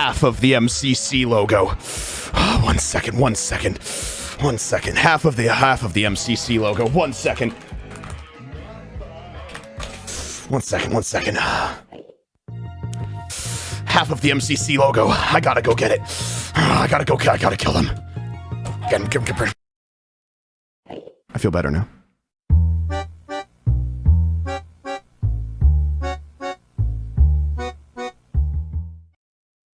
half of the MCC logo. Ah, one second, one second, one second. Half of the half of the MCC logo. One second. One second, one second. Half of the MCC logo. I gotta go get it. Ah, I gotta go. I gotta kill them. Get him, get him, get him. I feel better now.